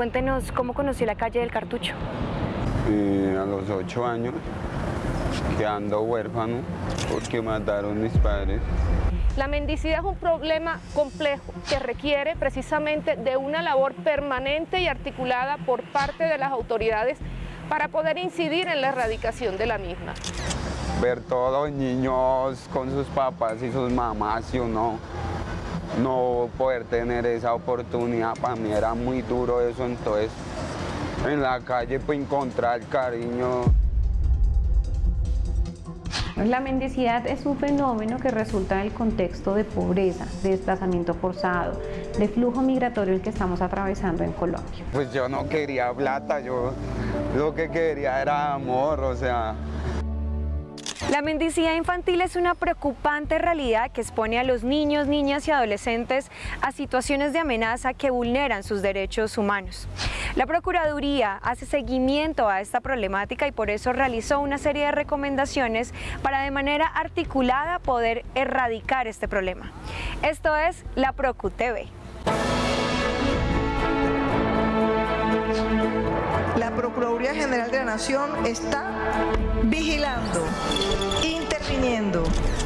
Cuéntenos cómo conoció la calle del Cartucho. Eh, a los ocho años, quedando huérfano porque mataron mis padres. La mendicidad es un problema complejo que requiere precisamente de una labor permanente y articulada por parte de las autoridades para poder incidir en la erradicación de la misma. Ver todos los niños con sus papás y sus mamás y uno no poder tener esa oportunidad, para mí era muy duro eso, entonces en la calle pues encontrar cariño. La mendicidad es un fenómeno que resulta del contexto de pobreza, de desplazamiento forzado, de flujo migratorio el que estamos atravesando en Colombia. Pues yo no quería plata, yo lo que quería era amor, o sea, la mendicidad infantil es una preocupante realidad que expone a los niños, niñas y adolescentes a situaciones de amenaza que vulneran sus derechos humanos. La Procuraduría hace seguimiento a esta problemática y por eso realizó una serie de recomendaciones para de manera articulada poder erradicar este problema. Esto es la Procu TV. La Procuraduría General de la Nación está vigilando, interviniendo.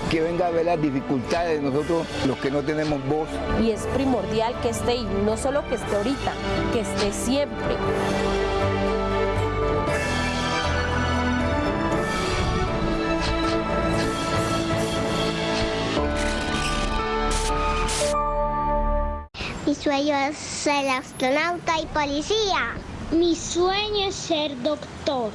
Que venga a ver las dificultades de nosotros, los que no tenemos voz. Y es primordial que esté, y no solo que esté ahorita, que esté siempre. Mi sueño es ser astronauta y policía. Mi sueño es ser doctor.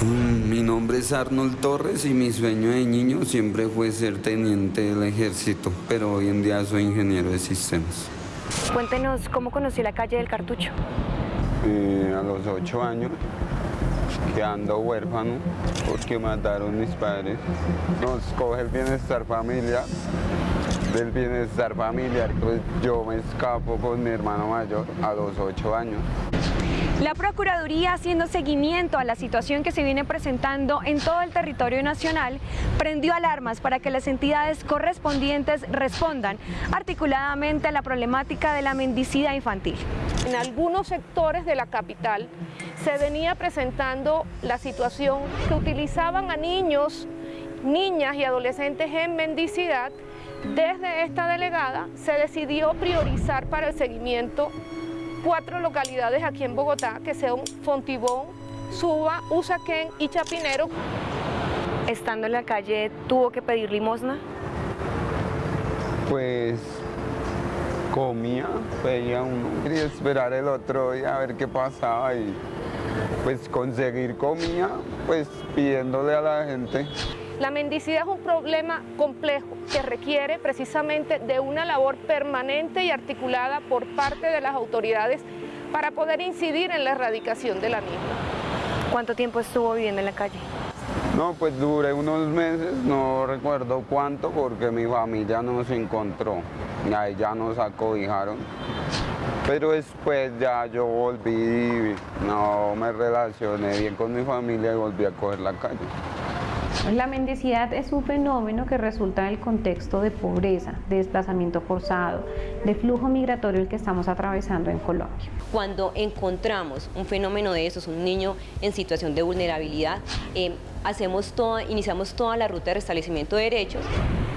Mm, mi nombre es Arnold Torres y mi sueño de niño siempre fue ser teniente del ejército, pero hoy en día soy ingeniero de sistemas. Cuéntenos cómo conoció la calle del Cartucho. Eh, a los ocho años, quedando huérfano porque mataron mis padres. Nos coge el bienestar familiar. Del bienestar familiar, pues yo me escapo con mi hermano mayor a los ocho años. La Procuraduría, haciendo seguimiento a la situación que se viene presentando en todo el territorio nacional, prendió alarmas para que las entidades correspondientes respondan articuladamente a la problemática de la mendicidad infantil. En algunos sectores de la capital se venía presentando la situación que utilizaban a niños, niñas y adolescentes en mendicidad. Desde esta delegada se decidió priorizar para el seguimiento cuatro localidades aquí en Bogotá, que son Fontibón, Suba, Usaquén y Chapinero. Estando en la calle, ¿tuvo que pedir limosna? Pues comía, pedía uno, quería esperar el otro día a ver qué pasaba y pues conseguir comida, pues pidiéndole a la gente. La mendicidad es un problema complejo que requiere precisamente de una labor permanente y articulada por parte de las autoridades para poder incidir en la erradicación de la misma. ¿Cuánto tiempo estuvo viviendo en la calle? No, pues duré unos meses, no recuerdo cuánto, porque mi familia no se encontró, y ahí ya nos acobijaron. Pero después ya yo volví, no me relacioné bien con mi familia y volví a coger la calle. La mendicidad es un fenómeno que resulta del contexto de pobreza, de desplazamiento forzado, de flujo migratorio el que estamos atravesando en Colombia. Cuando encontramos un fenómeno de esos, un niño en situación de vulnerabilidad, eh, hacemos toda, iniciamos toda la ruta de restablecimiento de derechos.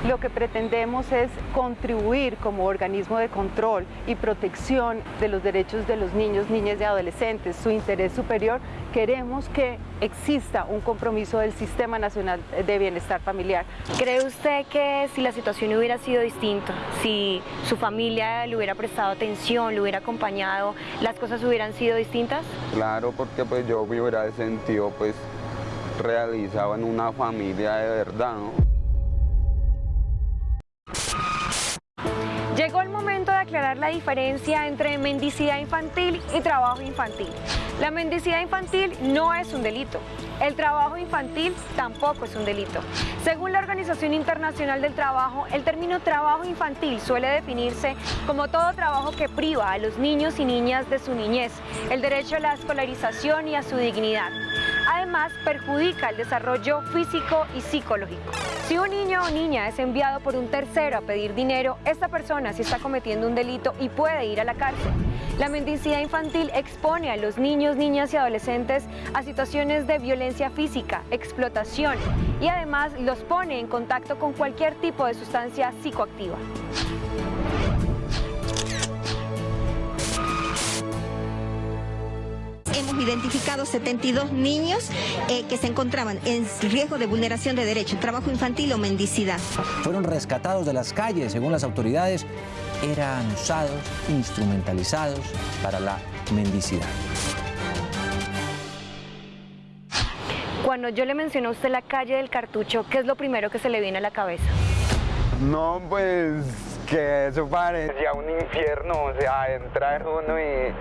Lo que pretendemos es contribuir como organismo de control y protección de los derechos de los niños, niñas y adolescentes, su interés superior. Queremos que exista un compromiso del Sistema Nacional de Bienestar Familiar. ¿Cree usted que si la situación hubiera sido distinta, si su familia le hubiera prestado atención, le hubiera acompañado, las cosas hubieran sido distintas? Claro, porque pues yo me hubiera sentido pues realizado en una familia de verdad. Llegó el momento de aclarar la diferencia entre mendicidad infantil y trabajo infantil. La mendicidad infantil no es un delito. El trabajo infantil tampoco es un delito. Según la Organización Internacional del Trabajo, el término trabajo infantil suele definirse como todo trabajo que priva a los niños y niñas de su niñez, el derecho a la escolarización y a su dignidad. Además, perjudica el desarrollo físico y psicológico. Si un niño o niña es enviado por un tercero a pedir dinero, esta persona sí está cometiendo un delito y puede ir a la cárcel. La mendicidad infantil expone a los niños, niñas y adolescentes a situaciones de violencia física, explotación y además los pone en contacto con cualquier tipo de sustancia psicoactiva. hemos identificado 72 niños eh, que se encontraban en riesgo de vulneración de derechos, trabajo infantil o mendicidad. Fueron rescatados de las calles, según las autoridades, eran usados, instrumentalizados para la mendicidad. Cuando yo le menciono a usted la calle del cartucho, ¿qué es lo primero que se le viene a la cabeza? No, pues que eso parecía un infierno, o sea, entrar uno y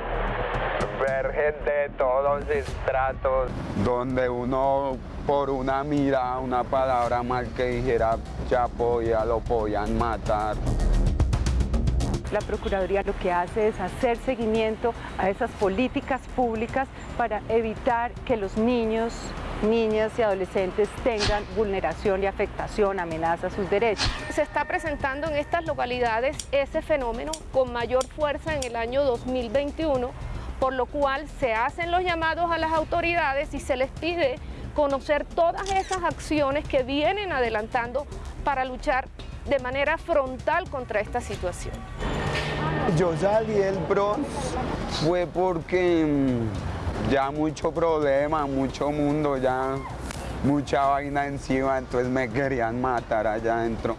ver gente de todos estratos, donde uno por una mira, una palabra mal que dijera ya podía, lo podían matar. La Procuraduría lo que hace es hacer seguimiento a esas políticas públicas para evitar que los niños, niñas y adolescentes tengan vulneración y afectación, amenaza a sus derechos. Se está presentando en estas localidades ese fenómeno con mayor fuerza en el año 2021, por lo cual se hacen los llamados a las autoridades y se les pide conocer todas esas acciones que vienen adelantando para luchar de manera frontal contra esta situación. Yo salí del Bronx fue porque mm, ya mucho problema, mucho mundo, ya mucha vaina encima, entonces me querían matar allá adentro.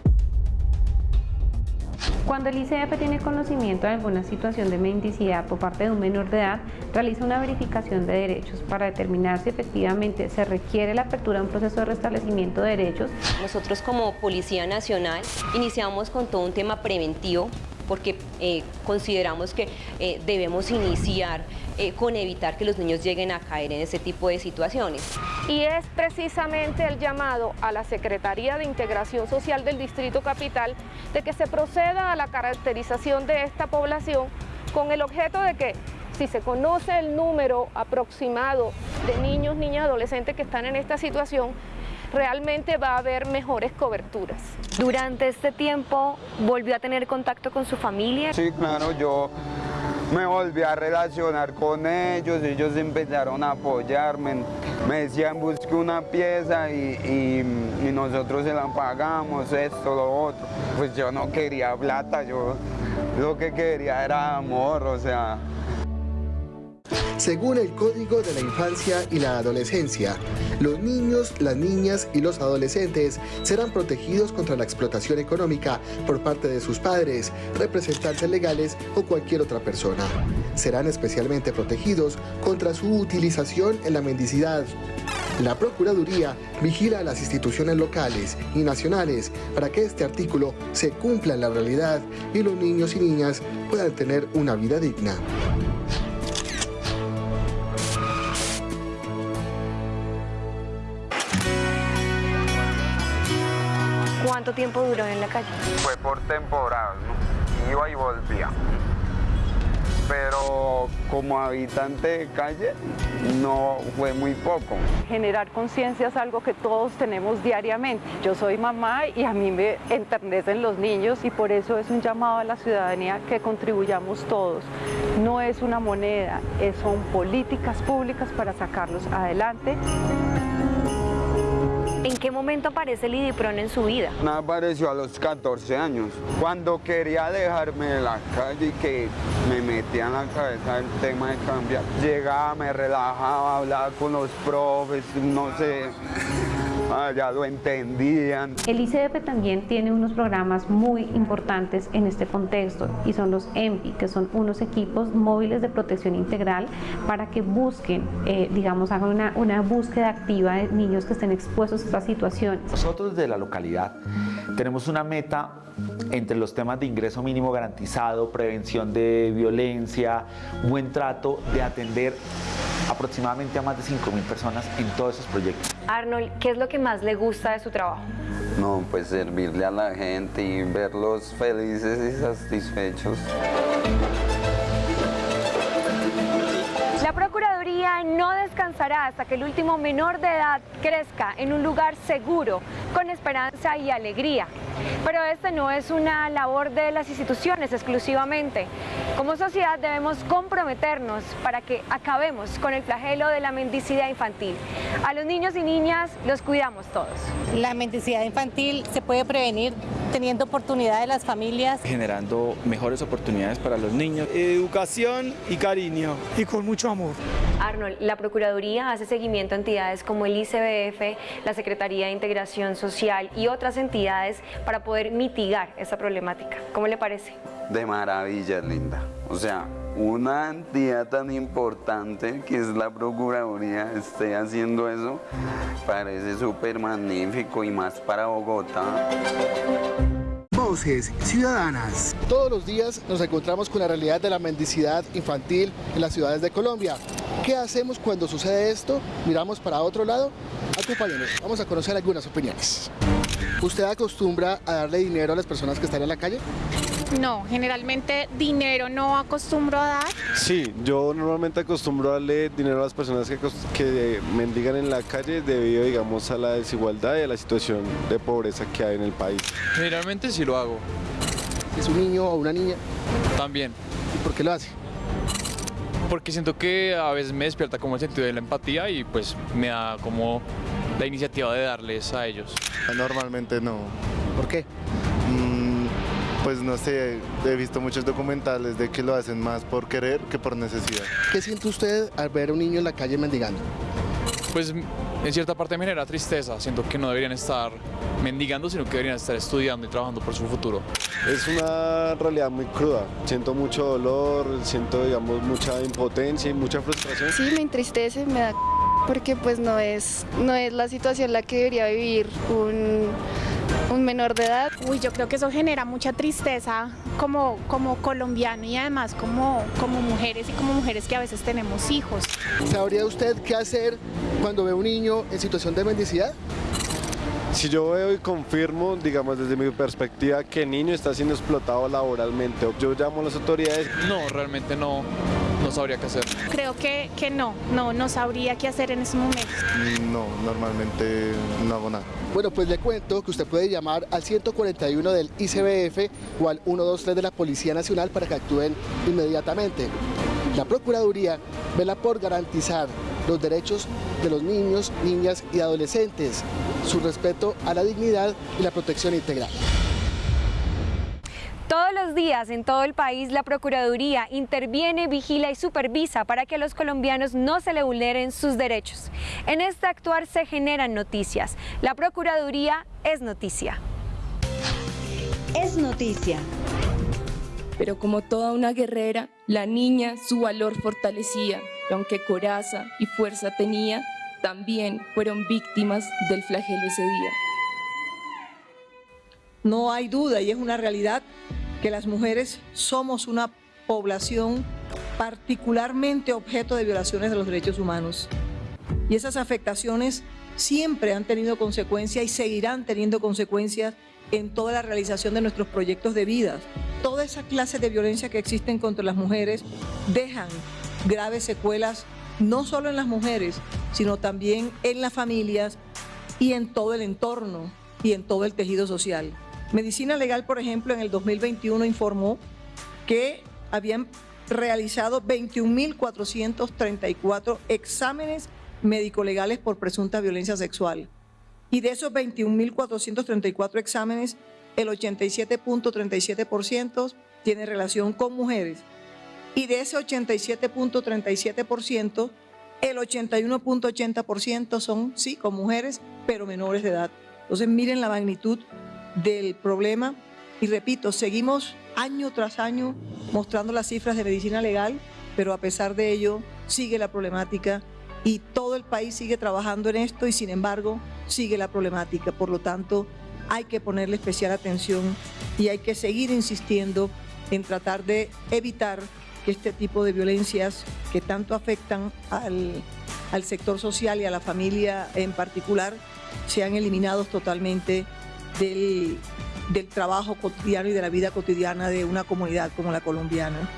Cuando el ICF tiene conocimiento de alguna situación de mendicidad por parte de un menor de edad, realiza una verificación de derechos para determinar si efectivamente se requiere la apertura de un proceso de restablecimiento de derechos. Nosotros como Policía Nacional iniciamos con todo un tema preventivo porque eh, consideramos que eh, debemos iniciar eh, con evitar que los niños lleguen a caer en ese tipo de situaciones. Y es precisamente el llamado a la Secretaría de Integración Social del Distrito Capital de que se proceda a la caracterización de esta población con el objeto de que si se conoce el número aproximado de niños, niñas, adolescentes que están en esta situación, realmente va a haber mejores coberturas. Durante este tiempo, ¿volvió a tener contacto con su familia? Sí, claro, yo me volví a relacionar con ellos, ellos empezaron a apoyarme, me decían busque una pieza y, y, nosotros se la pagamos, esto, lo otro. Pues yo no quería plata, yo lo que quería era amor, o sea, según el Código de la Infancia y la Adolescencia, los niños, las niñas y los adolescentes serán protegidos contra la explotación económica por parte de sus padres, representantes legales o cualquier otra persona. Serán especialmente protegidos contra su utilización en la mendicidad. La Procuraduría vigila a las instituciones locales y nacionales para que este artículo se cumpla en la realidad y los niños y niñas puedan tener una vida digna. Tiempo duró en la calle? Fue por temporada, ¿no? Iba y volvía. Pero como habitante de calle no fue muy poco. Generar conciencia es algo que todos tenemos diariamente. Yo soy mamá y a mí me enternecen los niños y por eso es un llamado a la ciudadanía que contribuyamos todos. No es una moneda, son políticas públicas para sacarlos adelante. ¿En qué momento aparece el IDIPRON en su vida? Me apareció a los 14 años, cuando quería dejarme de la calle y que me metía en la cabeza el tema de cambiar. Llegaba, me relajaba, hablaba con los profes, no sé, Ya lo entendían. El ICF también tiene unos programas muy importantes en este contexto y son los EMPI, que son unos equipos móviles de protección integral para que busquen, eh, digamos, hagan una, una búsqueda activa de niños que estén expuestos a estas situaciones. Nosotros de la localidad tenemos una meta entre los temas de ingreso mínimo garantizado, prevención de violencia, buen trato, de atender aproximadamente a más de 5.000 personas en todos esos proyectos. Arnold, ¿qué es lo que más le gusta de su trabajo? No, pues servirle a la gente y verlos felices y satisfechos. No descansa descansará hasta que el último menor de edad crezca en un lugar seguro, con esperanza y alegría. Pero este no es una labor de las instituciones exclusivamente. Como sociedad debemos comprometernos para que acabemos con el flagelo de la mendicidad infantil. A los niños y niñas los cuidamos todos. La mendicidad infantil se puede prevenir teniendo oportunidad de las familias. Generando mejores oportunidades para los niños. Educación y cariño y con mucho amor. Arnold, la Procuraduría hace seguimiento a entidades como el ICBF, la Secretaría de Integración Social y otras entidades para poder mitigar esa problemática. ¿Cómo le parece? De maravilla, linda. O sea, una entidad tan importante que es la Procuraduría esté haciendo eso, parece súper magnífico y más para Bogotá. Voces Ciudadanas. Todos los días nos encontramos con la realidad de la mendicidad infantil en las ciudades de Colombia. ¿Qué hacemos cuando sucede esto? ¿Miramos para otro lado? Acompáñenos, vamos a conocer algunas opiniones. ¿Usted acostumbra a darle dinero a las personas que están en la calle? No, generalmente dinero no acostumbro a dar. Sí, yo normalmente acostumbro a darle dinero a las personas que, que mendigan en la calle debido, digamos, a la desigualdad y a la situación de pobreza que hay en el país. Generalmente sí lo hago. ¿Es un niño o una niña? También. ¿Y por qué lo hace? Porque siento que a veces me despierta como el sentido de la empatía y pues me da como la iniciativa de darles a ellos. Normalmente no. ¿Por qué? Mm, pues no sé, he visto muchos documentales de que lo hacen más por querer que por necesidad. ¿Qué siente usted al ver a un niño en la calle mendigando? Pues en cierta parte me genera tristeza, siento que no deberían estar mendigando, sino que deberían estar estudiando y trabajando por su futuro. Es una realidad muy cruda, siento mucho dolor, siento digamos mucha impotencia y mucha frustración. Sí, me entristece, me da porque pues no es, no es la situación la que debería vivir un, un menor de edad. Uy, yo creo que eso genera mucha tristeza como, como colombiano y además como, como mujeres y como mujeres que a veces tenemos hijos. ¿Sabría usted qué hacer cuando ve un niño en situación de mendicidad? Si yo veo y confirmo, digamos desde mi perspectiva, que el niño está siendo explotado laboralmente, yo llamo a las autoridades. No, realmente no, no sabría qué hacer. Creo que, que no, no, no sabría qué hacer en ese momento. No, normalmente no hago nada. Bueno, pues le cuento que usted puede llamar al 141 del ICBF o al 123 de la Policía Nacional para que actúen inmediatamente. La Procuraduría vela por garantizar los derechos de los niños, niñas y adolescentes, su respeto a la dignidad y la protección integral. Todos los días en todo el país la Procuraduría interviene, vigila y supervisa para que a los colombianos no se le vulneren sus derechos. En este actuar se generan noticias. La Procuraduría es noticia. Es noticia. Pero como toda una guerrera, la niña su valor fortalecía, y aunque coraza y fuerza tenía, también fueron víctimas del flagelo ese día. No hay duda y es una realidad que las mujeres somos una población particularmente objeto de violaciones de los derechos humanos. Y esas afectaciones siempre han tenido consecuencias y seguirán teniendo consecuencias en toda la realización de nuestros proyectos de vida. Toda esa clase de violencia que existen contra las mujeres dejan graves secuelas no solo en las mujeres, sino también en las familias y en todo el entorno y en todo el tejido social. Medicina Legal, por ejemplo, en el 2021 informó que habían realizado 21.434 exámenes médico-legales por presunta violencia sexual. Y de esos 21.434 exámenes, el 87.37% tiene relación con mujeres. Y de ese 87.37%, el 81.80% son, sí, con mujeres, pero menores de edad. Entonces miren la magnitud del problema. Y repito, seguimos año tras año mostrando las cifras de medicina legal, pero a pesar de ello sigue la problemática y todo el país sigue trabajando en esto y sin embargo sigue la problemática. Por lo tanto, hay que ponerle especial atención y hay que seguir insistiendo en tratar de evitar que este tipo de violencias que tanto afectan al, al sector social y a la familia en particular sean eliminados totalmente del, del trabajo cotidiano y de la vida cotidiana de una comunidad como la colombiana.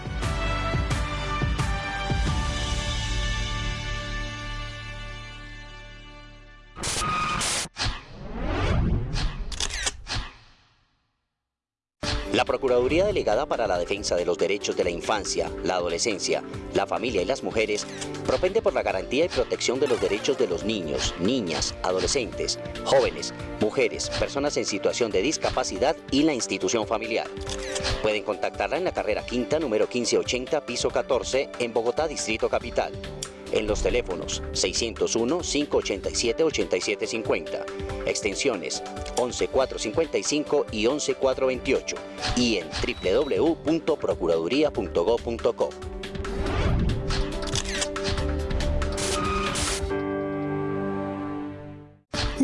Procuraduría Delegada para la Defensa de los Derechos de la Infancia, la Adolescencia, la Familia y las Mujeres propende por la garantía y protección de los derechos de los niños, niñas, adolescentes, jóvenes, mujeres, personas en situación de discapacidad y la institución familiar. Pueden contactarla en la carrera quinta número 1580, piso 14, en Bogotá, Distrito Capital en los teléfonos 601-587-8750, extensiones 11455 y 11428 y en www.procuraduría.gov.co.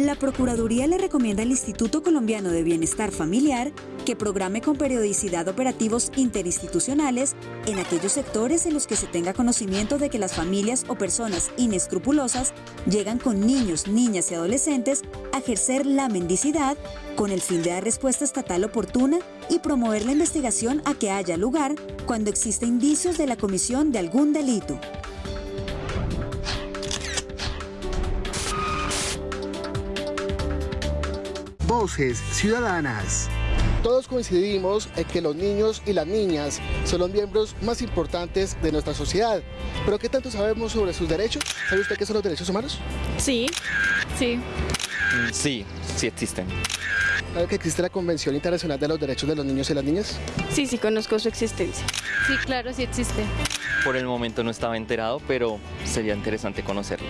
La Procuraduría le recomienda al Instituto Colombiano de Bienestar Familiar que programe con periodicidad operativos interinstitucionales en aquellos sectores en los que se tenga conocimiento de que las familias o personas inescrupulosas llegan con niños, niñas y adolescentes a ejercer la mendicidad con el fin de dar respuesta estatal oportuna y promover la investigación a que haya lugar cuando exista indicios de la comisión de algún delito. Voces Ciudadanas. Todos coincidimos en que los niños y las niñas son los miembros más importantes de nuestra sociedad. Pero ¿qué tanto sabemos sobre sus derechos? ¿Sabe usted qué son los derechos humanos? Sí, sí. Sí, sí existen. ¿Sabe que existe la Convención Internacional de los Derechos de los Niños y las Niñas? Sí, sí conozco su existencia. Sí, claro, sí existe. Por el momento no estaba enterado, pero sería interesante conocerlo.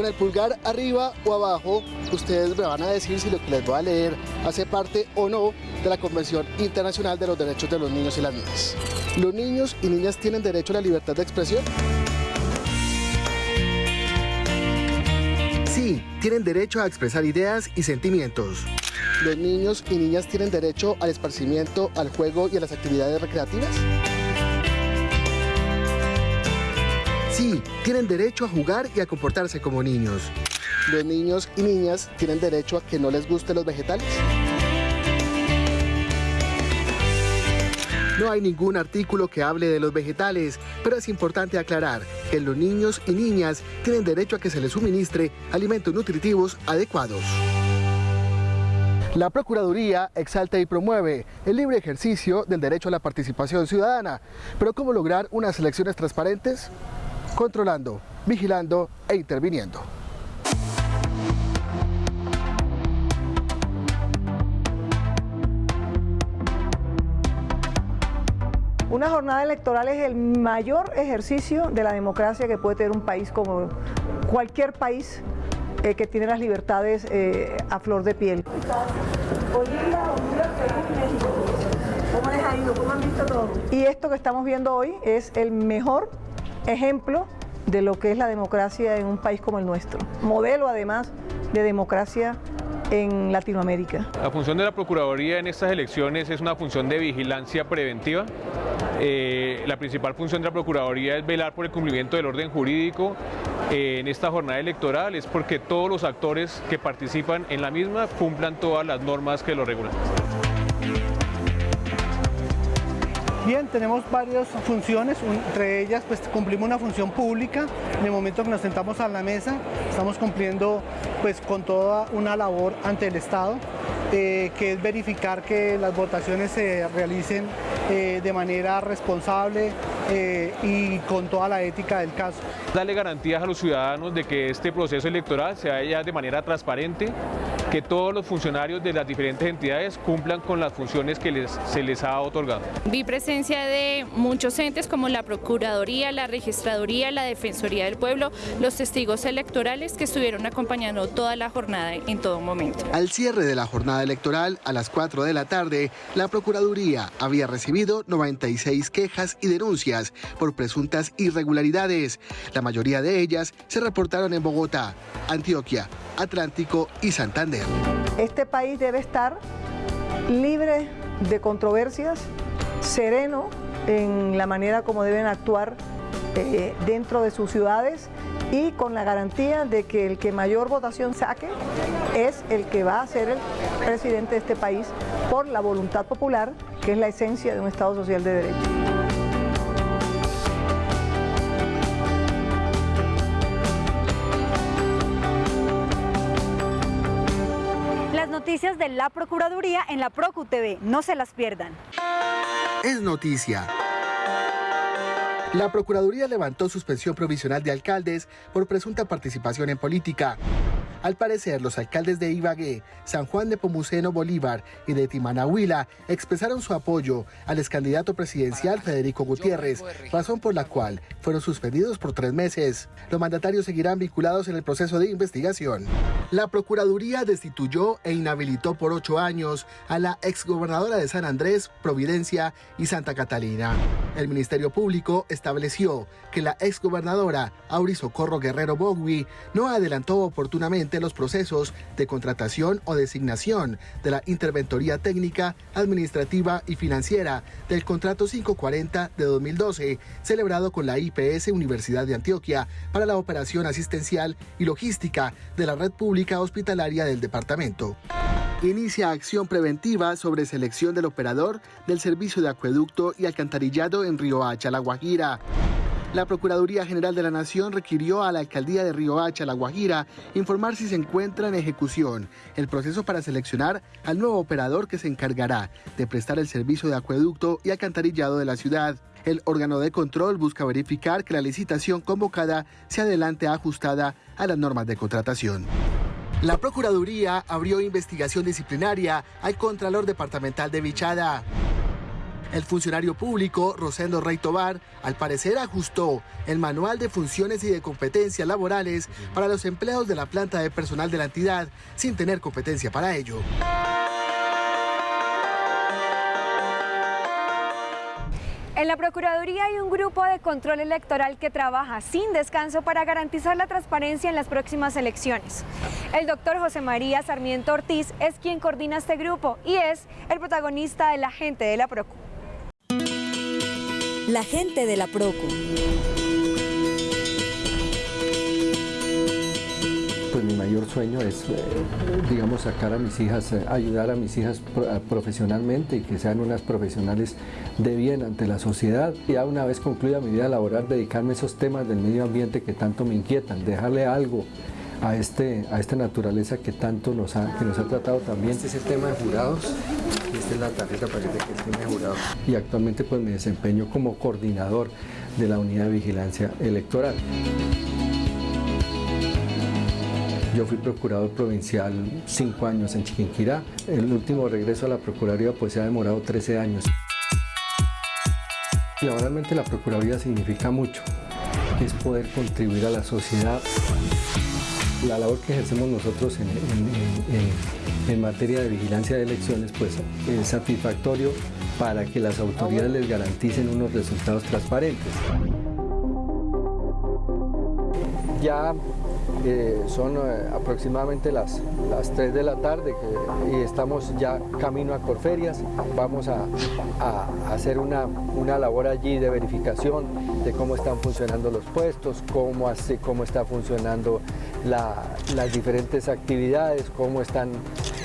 Con el pulgar arriba o abajo, ustedes me van a decir si lo que les voy a leer hace parte o no de la Convención Internacional de los Derechos de los Niños y las Niñas. ¿Los niños y niñas tienen derecho a la libertad de expresión? Sí, tienen derecho a expresar ideas y sentimientos. ¿Los niños y niñas tienen derecho al esparcimiento, al juego y a las actividades recreativas? Sí, tienen derecho a jugar y a comportarse como niños. ¿Los niños y niñas tienen derecho a que no les gusten los vegetales? No hay ningún artículo que hable de los vegetales, pero es importante aclarar que los niños y niñas tienen derecho a que se les suministre alimentos nutritivos adecuados. La Procuraduría exalta y promueve el libre ejercicio del derecho a la participación ciudadana. Pero ¿cómo lograr unas elecciones transparentes? Controlando, vigilando e interviniendo. Una jornada electoral es el mayor ejercicio de la democracia que puede tener un país como cualquier país eh, que tiene las libertades eh, a flor de piel. Y esto que estamos viendo hoy es el mejor ejemplo de lo que es la democracia en un país como el nuestro. Modelo además de democracia en Latinoamérica. La función de la Procuraduría en estas elecciones es una función de vigilancia preventiva. Eh, la principal función de la Procuraduría es velar por el cumplimiento del orden jurídico eh, en esta jornada electoral, es porque todos los actores que participan en la misma cumplan todas las normas que lo regulan. Bien, tenemos varias funciones, entre ellas pues cumplimos una función pública, en el momento que nos sentamos a la mesa estamos cumpliendo pues con toda una labor ante el Estado, eh, que es verificar que las votaciones se realicen eh, de manera responsable eh, y con toda la ética del caso. Darle garantías a los ciudadanos de que este proceso electoral se haya de manera transparente, que todos los funcionarios de las diferentes entidades cumplan con las funciones que les, se les ha otorgado. Vi presencia de muchos entes como la Procuraduría, la Registraduría, la Defensoría del Pueblo, los testigos electorales que estuvieron acompañando toda la jornada en todo momento. Al cierre de la jornada electoral, a las 4 de la tarde, la Procuraduría había recibido 96 quejas y denuncias por presuntas irregularidades. La mayoría de ellas se reportaron en Bogotá, Antioquia, Atlántico y Santander. Este país debe estar libre de controversias, sereno en la manera como deben actuar eh, dentro de sus ciudades y con la garantía de que el que mayor votación saque es el que va a ser el presidente de este país por la voluntad popular, que es la esencia de un Estado social de derecho. De la Procuraduría en la Procu TV. No se las pierdan. Es noticia. La Procuraduría levantó suspensión provisional de alcaldes por presunta participación en política. Al parecer, los alcaldes de Ibagué, San Juan de Pomuceno Bolívar y de Timanahuila expresaron su apoyo al excandidato presidencial Federico Gutiérrez, razón por la cual fueron suspendidos por tres meses. Los mandatarios seguirán vinculados en el proceso de investigación. La Procuraduría destituyó e inhabilitó por ocho años a la exgobernadora de San Andrés, Providencia y Santa Catalina. El Ministerio Público estableció que la exgobernadora Auri Socorro Guerrero Bogui no adelantó oportunamente los procesos de contratación o designación de la interventoría técnica, administrativa y financiera del contrato 540 de 2012 celebrado con la IPS Universidad de Antioquia para la operación asistencial y logística de la red pública hospitalaria del departamento. Inicia acción preventiva sobre selección del operador del servicio de acueducto y alcantarillado en Río Hacha, La Guajira. La Procuraduría General de la Nación requirió a la Alcaldía de Río Hacha, La Guajira, informar si se encuentra en ejecución el proceso para seleccionar al nuevo operador que se encargará de prestar el servicio de acueducto y alcantarillado de la ciudad. El órgano de control busca verificar que la licitación convocada se adelante ajustada a las normas de contratación. La Procuraduría abrió investigación disciplinaria al Contralor Departamental de Vichada. El funcionario público, Rosendo Rey Tobar, al parecer ajustó el manual de funciones y de competencias laborales para los empleados de la planta de personal de la entidad sin tener competencia para ello. En la Procuraduría hay un grupo de control electoral que trabaja sin descanso para garantizar la transparencia en las próximas elecciones. El doctor José María Sarmiento Ortiz es quien coordina este grupo y es el protagonista de la gente de la Procu. La gente de la Procu. Pues mi mayor sueño es, eh, digamos, sacar a mis hijas, eh, ayudar a mis hijas a- profesionalmente y que sean unas profesionales de bien ante la sociedad. Ya una vez concluida mi vida laboral, dedicarme a esos temas del medio ambiente que tanto me inquietan, dejarle algo a, este, a esta naturaleza que tanto nos ha, que nos ha tratado también. Este es el tema de jurados. Es la tarjeta para que de jurado. Y actualmente pues me desempeño como coordinador de la unidad de vigilancia electoral. Yo fui procurador provincial cinco años en Chiquinquirá. El último regreso a la Procuraduría pues se ha demorado 13 años. Laboralmente la Procuraduría significa mucho. Es poder contribuir a la sociedad. La labor que ejercemos nosotros en- en- en materia de vigilancia de elecciones pues es satisfactorio para que las autoridades les garanticen unos resultados transparentes. Ya son eh, aproximadamente las, las 3 de la tarde y estamos ya camino a Corferias. Vamos a, hacer una, una labor allí de verificación de cómo están funcionando los puestos, cómo, hace, cómo está funcionando la- las diferentes actividades, cómo están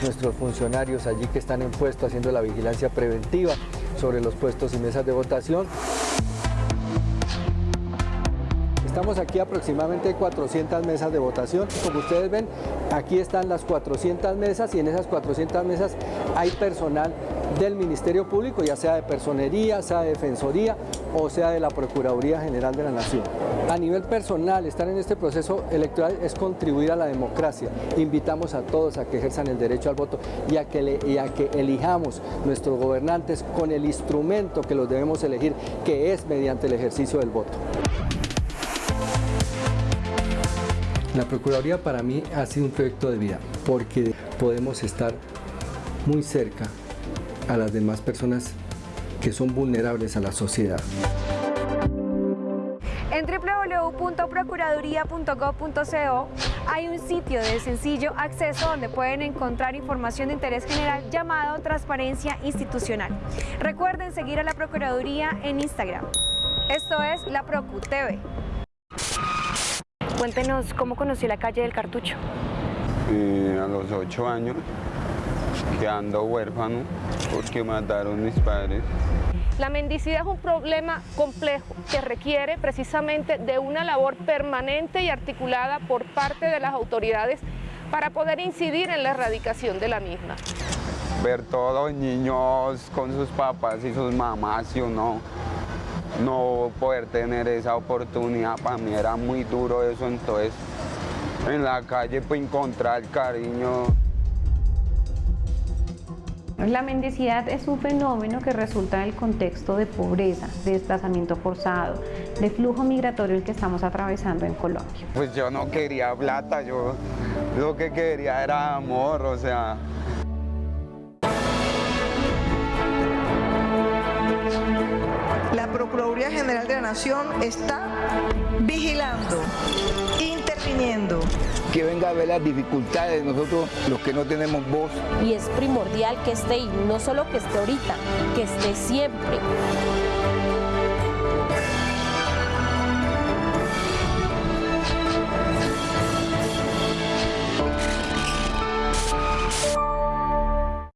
nuestros funcionarios allí que están en puesto haciendo la vigilancia preventiva sobre los puestos y mesas de votación. Estamos aquí aproximadamente 400 mesas de votación. Como ustedes ven, aquí están las 400 mesas y en esas 400 mesas hay personal del Ministerio Público, ya sea de Personería, sea de Defensoría o sea de la Procuraduría General de la Nación. A nivel personal, estar en este proceso electoral es contribuir a la democracia. Invitamos a todos a que ejerzan el derecho al voto y a que, elijamos nuestros gobernantes con el instrumento que los debemos elegir, que es mediante el ejercicio del voto. La Procuraduría para mí ha sido un proyecto de vida porque podemos estar muy cerca a las demás personas que son vulnerables a la sociedad. En www.procuraduría.gov.co hay un sitio de sencillo acceso donde pueden encontrar información de interés general llamado Transparencia Institucional. Recuerden seguir a la Procuraduría en Instagram. Esto es La Procu TV. Cuéntenos cómo conoció la calle del Cartucho. Eh, a los ocho años, quedando huérfano porque mataron mis padres. La mendicidad es un problema complejo que requiere precisamente de una labor permanente y articulada por parte de las autoridades para poder incidir en la erradicación de la misma. Ver todos los niños con sus papás y sus mamás y uno no poder tener esa oportunidad, para mí era muy duro eso, entonces en la calle pues encontrar cariño. La mendicidad es un fenómeno que resulta del contexto de pobreza, de desplazamiento forzado, de flujo migratorio el que estamos atravesando en Colombia. Pues yo no quería plata, yo lo que quería era amor, o sea... Procuraduría General de la Nación está vigilando, interviniendo. Que venga a ver las dificultades de nosotros, los que no tenemos voz. Y es primordial que esté, y no solo que esté ahorita, que esté siempre.